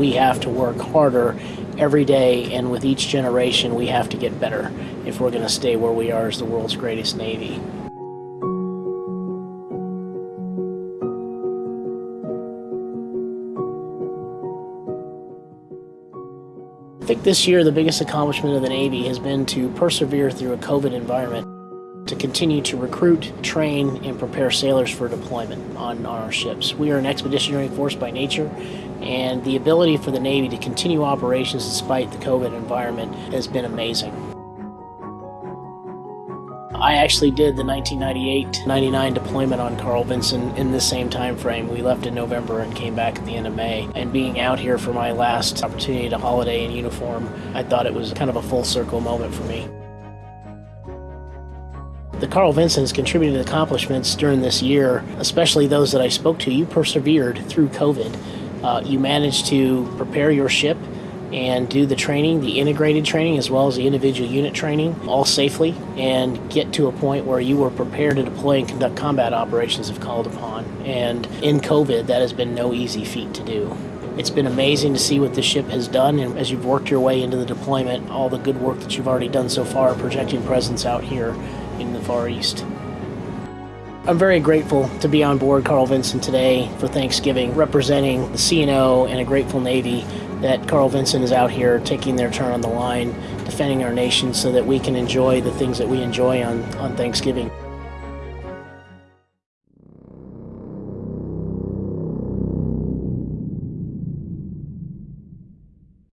We have to work harder every day, and with each generation, we have to get better if we're going to stay where we are as the world's greatest Navy. I think this year the biggest accomplishment of the Navy has been to persevere through a COVID environment to continue to recruit, train, and prepare sailors for deployment on, on our ships. We are an expeditionary force by nature, and the ability for the Navy to continue operations despite the COVID environment has been amazing. I actually did the 1998-99 deployment on Carl Vinson in the same time frame. We left in November and came back at the end of May. And being out here for my last opportunity to holiday in uniform, I thought it was kind of a full circle moment for me. The Carl Vinson has contributed accomplishments during this year, especially those that I spoke to. You persevered through COVID. Uh, you managed to prepare your ship and do the training, the integrated training as well as the individual unit training, all safely, and get to a point where you were prepared to deploy and conduct combat operations if called upon. And in COVID, that has been no easy feat to do. It's been amazing to see what the ship has done, and as you've worked your way into the deployment, all the good work that you've already done so far, projecting presence out here in the Far East. I'm very grateful to be on board Carl Vinson today for Thanksgiving, representing the CNO and a grateful Navy that Carl Vinson is out here taking their turn on the line, defending our nation so that we can enjoy the things that we enjoy on, on Thanksgiving.